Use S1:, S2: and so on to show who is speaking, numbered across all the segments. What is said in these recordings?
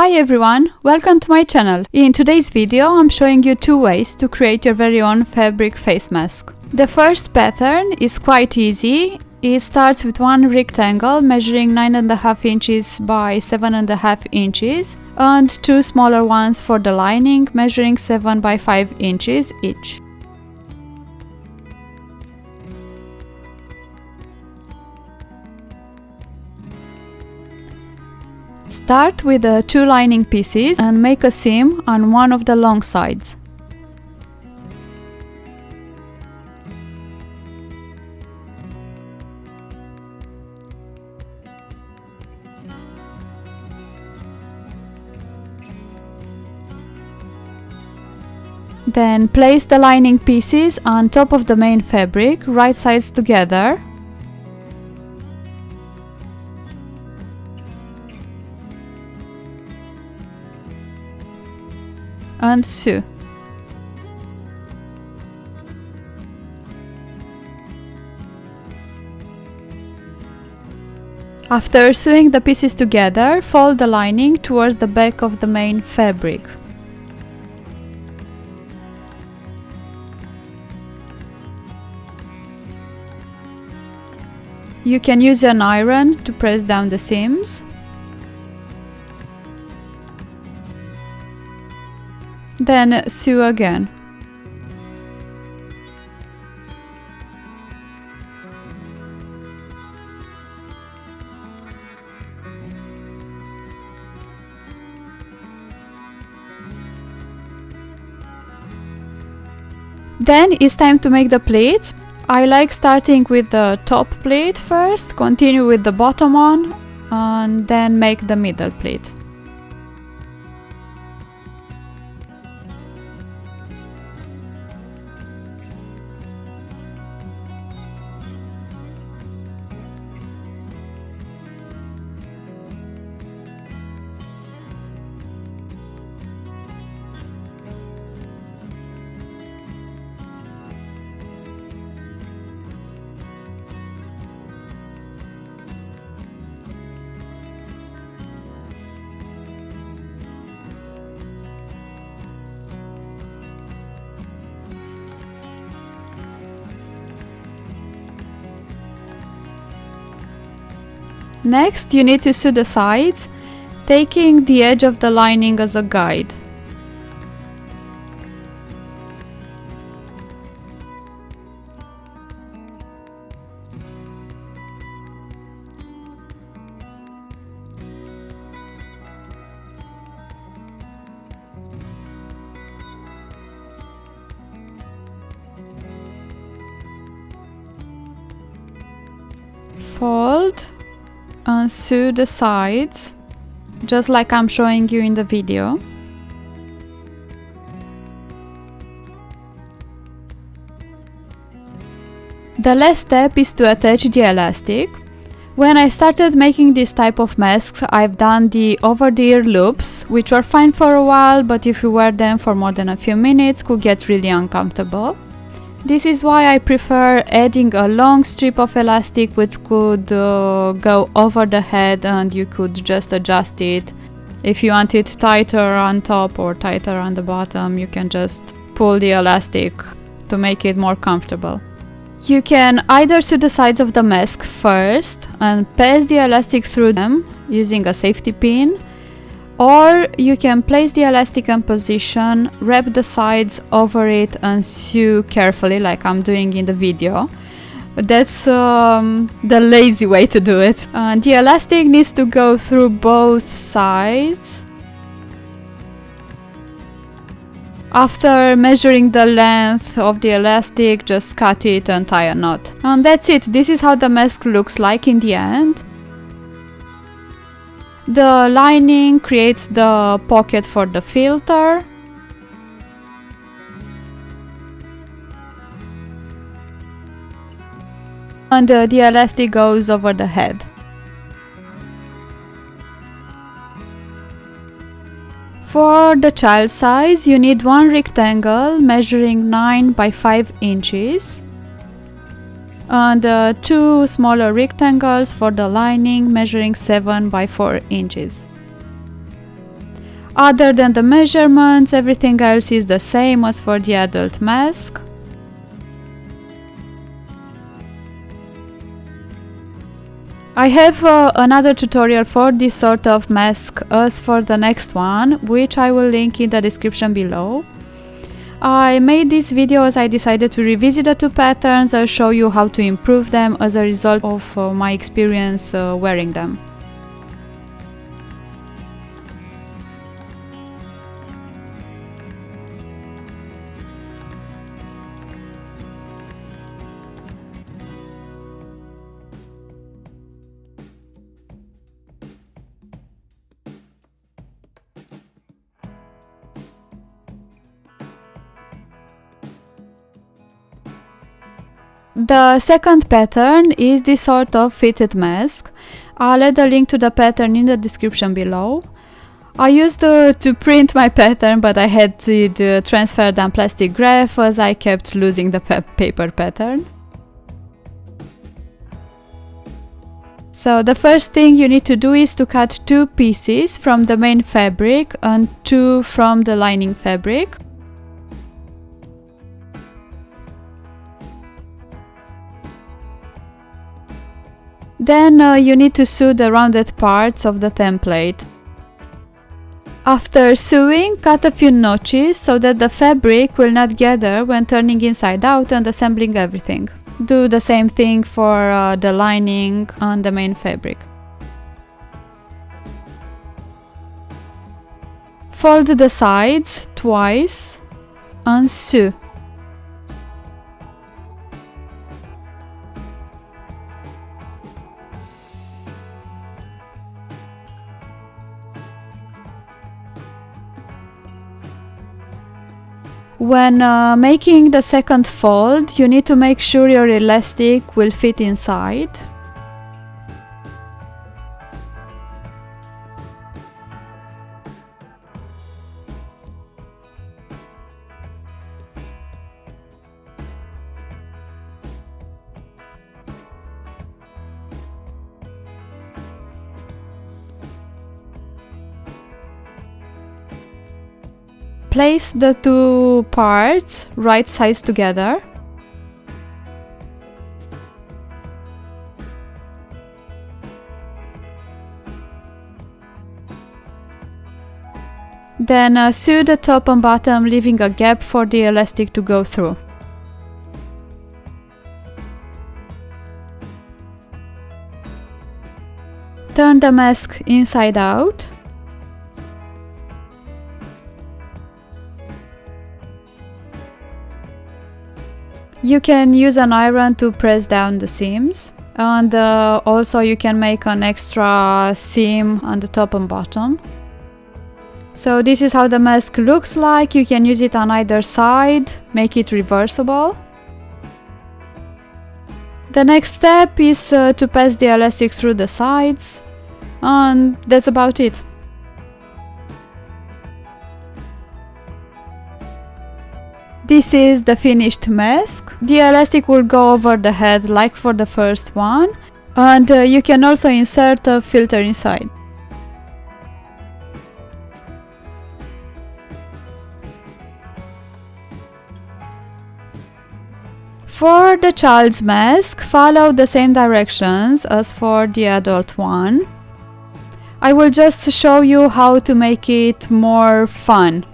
S1: Hi everyone, welcome to my channel. In today's video I'm showing you two ways to create your very own fabric face mask. The first pattern is quite easy. It starts with one rectangle measuring 9.5 inches by 7.5 inches and two smaller ones for the lining measuring 7 by 5 inches each. Start with the two lining pieces and make a seam on one of the long sides. Then place the lining pieces on top of the main fabric, right sides together and sew. After sewing the pieces together, fold the lining towards the back of the main fabric. You can use an iron to press down the seams. Then sew again. Then it's time to make the pleats. I like starting with the top pleat first, continue with the bottom one, and then make the middle pleat. Next, you need to sew the sides, taking the edge of the lining as a guide. Fold Uh, and sew the sides just like I'm showing you in the video. The last step is to attach the elastic. When I started making this type of masks, I've done the over-the-ear loops, which were fine for a while, but if you wear them for more than a few minutes, could get really uncomfortable. This is why I prefer adding a long strip of elastic which could uh, go over the head and you could just adjust it. If you want it tighter on top or tighter on the bottom, you can just pull the elastic to make it more comfortable. You can either sew the sides of the mask first and pass the elastic through them using a safety pin or you can place the elastic in position, wrap the sides over it and sew carefully like I'm doing in the video. That's um, the lazy way to do it. Uh, the elastic needs to go through both sides. After measuring the length of the elastic, just cut it and tie a knot. And that's it, this is how the mask looks like in the end. The lining creates the pocket for the filter. And the elastic goes over the head. For the child size, you need one rectangle measuring 9 by 5 inches and uh, two smaller rectangles for the lining measuring 7 by 4 inches. Other than the measurements, everything else is the same as for the adult mask. I have uh, another tutorial for this sort of mask as for the next one, which I will link in the description below. I made this video as I decided to revisit the two patterns and show you how to improve them as a result of uh, my experience uh, wearing them. The second pattern is this sort of fitted mask. I'll add a link to the pattern in the description below. I used uh, to print my pattern but I had to uh, transfer the plastic graph as I kept losing the pa paper pattern. So the first thing you need to do is to cut two pieces from the main fabric and two from the lining fabric. Then uh, you need to sew the rounded parts of the template. After sewing, cut a few notches so that the fabric will not gather when turning inside out and assembling everything. Do the same thing for uh, the lining on the main fabric. Fold the sides twice and sew. When uh, making the second fold, you need to make sure your elastic will fit inside. Place the two parts right sides together. Then uh, sew the top and bottom leaving a gap for the elastic to go through. Turn the mask inside out. You can use an iron to press down the seams and uh, also you can make an extra seam on the top and bottom. So this is how the mask looks like, you can use it on either side, make it reversible. The next step is uh, to pass the elastic through the sides and that's about it. This is the finished mask. The elastic will go over the head like for the first one and uh, you can also insert a filter inside. For the child's mask, follow the same directions as for the adult one. I will just show you how to make it more fun.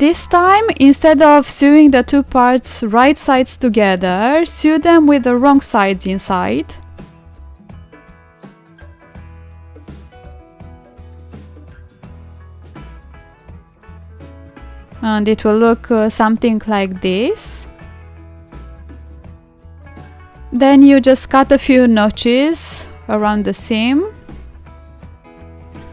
S1: This time, instead of sewing the two parts right sides together, sew them with the wrong sides inside. And it will look uh, something like this. Then you just cut a few notches around the seam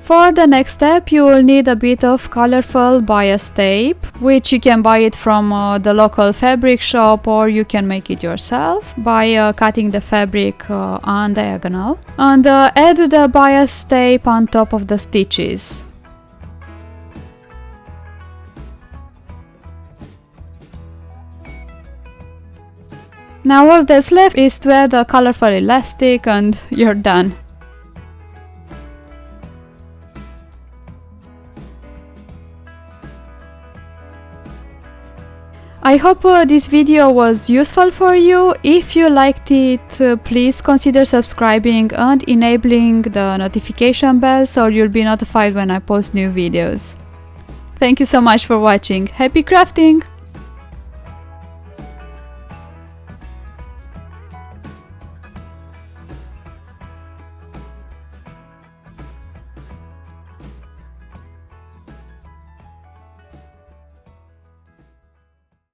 S1: for the next step you will need a bit of colorful bias tape, which you can buy it from uh, the local fabric shop or you can make it yourself by uh, cutting the fabric uh, on diagonal. And uh, add the bias tape on top of the stitches. Now all that's left is to add a colorful elastic and you're done. I hope uh, this video was useful for you. If you liked it, uh, please consider subscribing and enabling the notification bell so you'll be notified when I post new videos. Thank you so much for watching. Happy crafting!